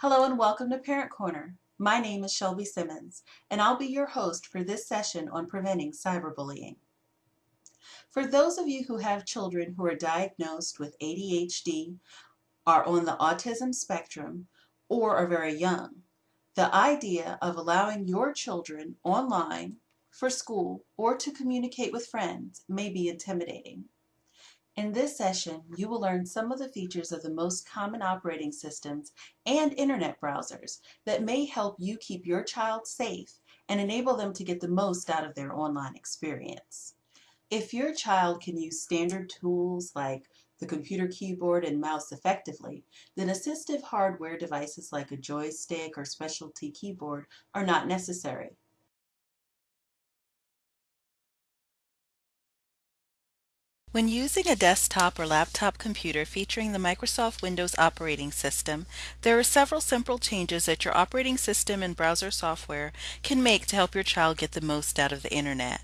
Hello and welcome to Parent Corner. My name is Shelby Simmons, and I'll be your host for this session on preventing cyberbullying. For those of you who have children who are diagnosed with ADHD, are on the autism spectrum, or are very young, the idea of allowing your children online for school or to communicate with friends may be intimidating. In this session, you will learn some of the features of the most common operating systems and internet browsers that may help you keep your child safe and enable them to get the most out of their online experience. If your child can use standard tools like the computer keyboard and mouse effectively, then assistive hardware devices like a joystick or specialty keyboard are not necessary. When using a desktop or laptop computer featuring the Microsoft Windows operating system, there are several simple changes that your operating system and browser software can make to help your child get the most out of the internet.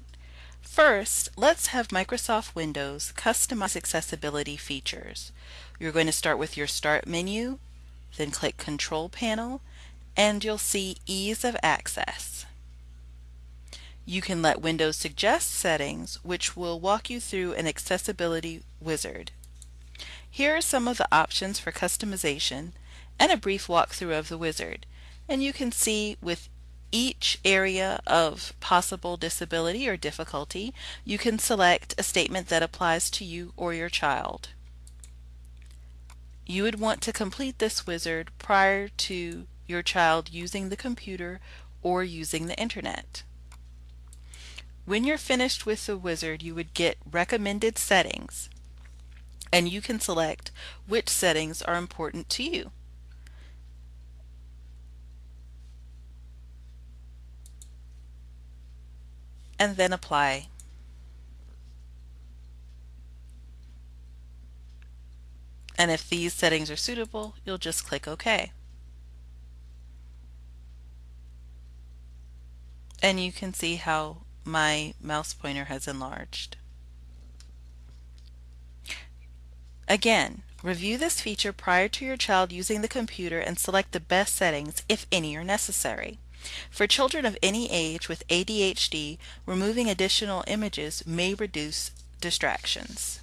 First, let's have Microsoft Windows customize accessibility features. You're going to start with your Start menu, then click Control Panel, and you'll see Ease of Access. You can let Windows suggest settings, which will walk you through an accessibility wizard. Here are some of the options for customization and a brief walkthrough of the wizard. And you can see with each area of possible disability or difficulty, you can select a statement that applies to you or your child. You would want to complete this wizard prior to your child using the computer or using the internet. When you're finished with the wizard, you would get recommended settings and you can select which settings are important to you. And then apply. And if these settings are suitable, you'll just click OK. And you can see how my mouse pointer has enlarged. Again, review this feature prior to your child using the computer and select the best settings, if any are necessary. For children of any age with ADHD, removing additional images may reduce distractions.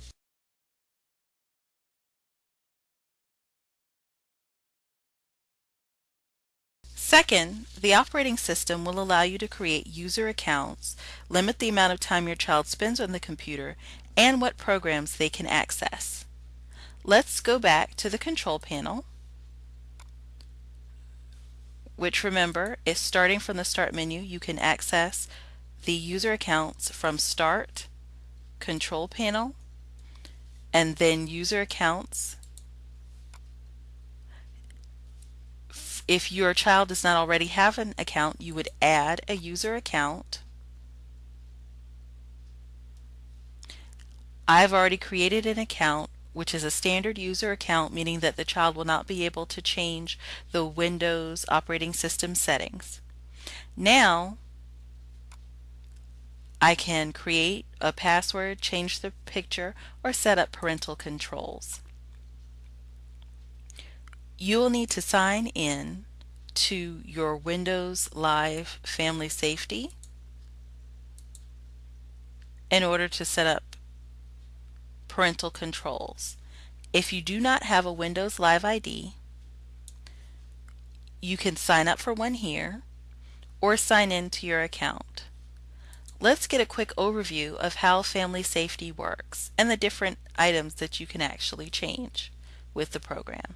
Second, the operating system will allow you to create user accounts, limit the amount of time your child spends on the computer, and what programs they can access. Let's go back to the control panel, which remember is starting from the start menu. You can access the user accounts from start, control panel, and then user accounts If your child does not already have an account, you would add a user account. I've already created an account which is a standard user account meaning that the child will not be able to change the Windows operating system settings. Now I can create a password, change the picture, or set up parental controls you will need to sign in to your Windows Live Family Safety in order to set up parental controls. If you do not have a Windows Live ID, you can sign up for one here or sign in to your account. Let's get a quick overview of how Family Safety works and the different items that you can actually change with the program.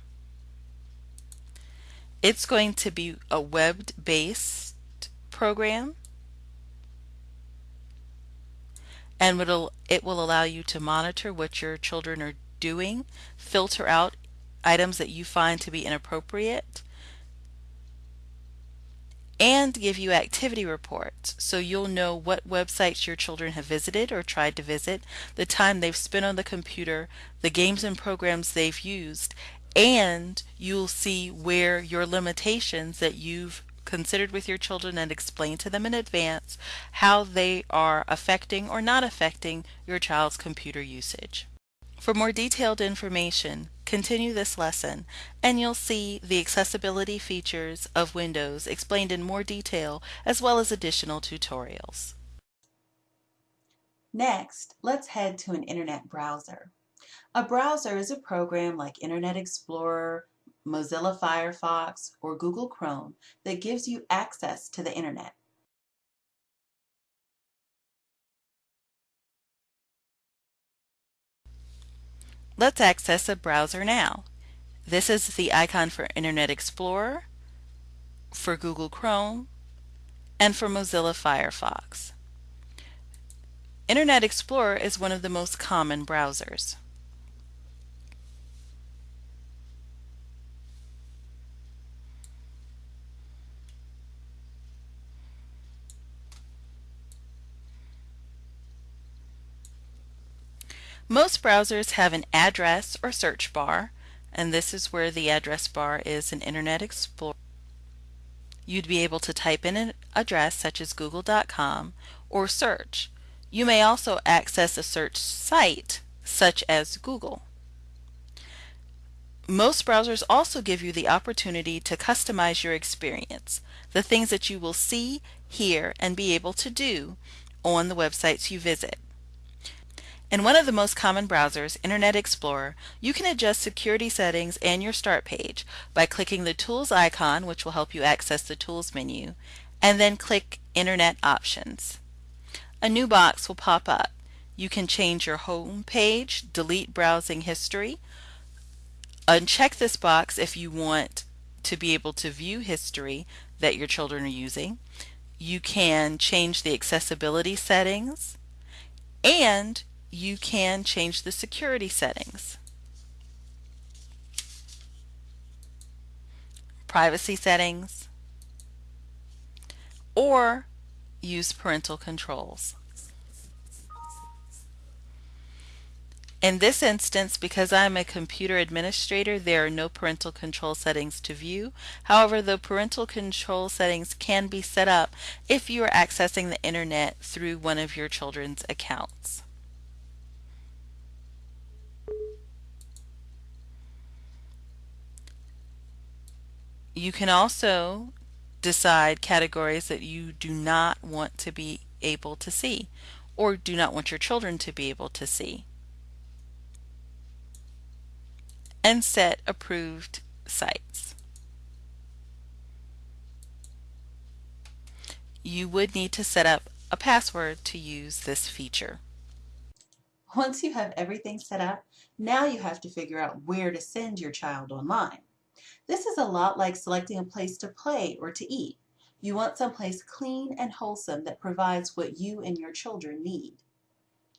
It's going to be a web-based program. And it'll, it will allow you to monitor what your children are doing, filter out items that you find to be inappropriate, and give you activity reports. So you'll know what websites your children have visited or tried to visit, the time they've spent on the computer, the games and programs they've used, and you'll see where your limitations that you've considered with your children and explain to them in advance how they are affecting or not affecting your child's computer usage. For more detailed information, continue this lesson and you'll see the accessibility features of Windows explained in more detail as well as additional tutorials. Next, let's head to an internet browser. A browser is a program like Internet Explorer, Mozilla Firefox, or Google Chrome that gives you access to the internet. Let's access a browser now. This is the icon for Internet Explorer, for Google Chrome, and for Mozilla Firefox. Internet Explorer is one of the most common browsers. Most browsers have an address or search bar, and this is where the address bar is in Internet Explorer. You'd be able to type in an address such as google.com or search. You may also access a search site such as Google. Most browsers also give you the opportunity to customize your experience, the things that you will see, hear, and be able to do on the websites you visit. In one of the most common browsers, Internet Explorer, you can adjust security settings and your start page by clicking the Tools icon, which will help you access the Tools menu, and then click Internet Options. A new box will pop up. You can change your home page, delete browsing history, uncheck this box if you want to be able to view history that your children are using. You can change the accessibility settings and you can change the security settings. Privacy settings, or use parental controls. In this instance, because I'm a computer administrator, there are no parental control settings to view. However, the parental control settings can be set up if you are accessing the internet through one of your children's accounts. You can also decide categories that you do not want to be able to see or do not want your children to be able to see. And set approved sites. You would need to set up a password to use this feature. Once you have everything set up, now you have to figure out where to send your child online. This is a lot like selecting a place to play or to eat. You want someplace clean and wholesome that provides what you and your children need.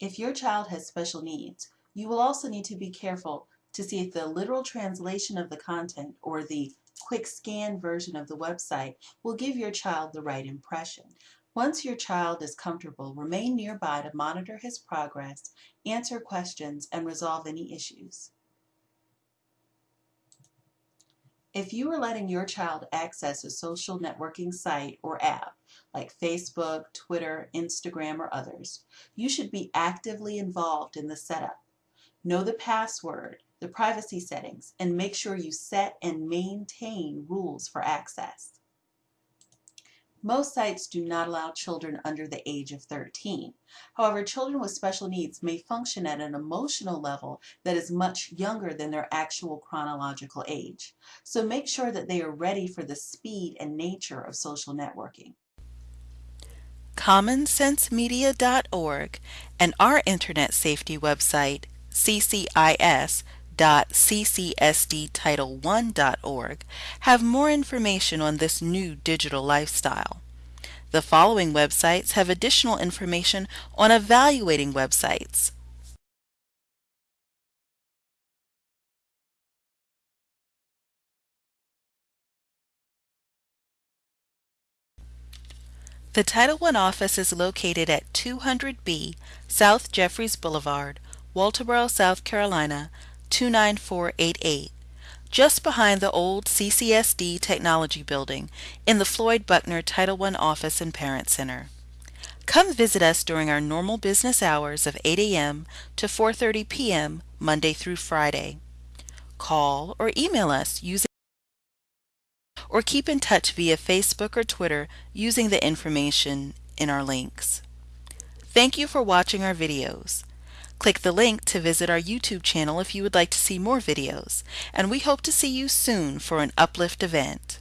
If your child has special needs, you will also need to be careful to see if the literal translation of the content or the quick scan version of the website will give your child the right impression. Once your child is comfortable, remain nearby to monitor his progress, answer questions, and resolve any issues. If you are letting your child access a social networking site or app like Facebook, Twitter, Instagram, or others, you should be actively involved in the setup. Know the password, the privacy settings, and make sure you set and maintain rules for access. Most sites do not allow children under the age of 13. However, children with special needs may function at an emotional level that is much younger than their actual chronological age. So make sure that they are ready for the speed and nature of social networking. CommonSenseMedia.org and our Internet safety website, CCIS, www.ccsdtitle1.org have more information on this new digital lifestyle. The following websites have additional information on evaluating websites. The Title I office is located at 200B South Jefferies Boulevard, Walterboro, South Carolina 29488, just behind the old CCSD Technology Building in the Floyd Buckner Title I Office and Parent Center. Come visit us during our normal business hours of 8 a.m. to 4.30 p.m. Monday through Friday. call, or email us using or keep in touch via Facebook or Twitter using the information in our links. Thank you for watching our videos. Click the link to visit our YouTube channel if you would like to see more videos, and we hope to see you soon for an Uplift event.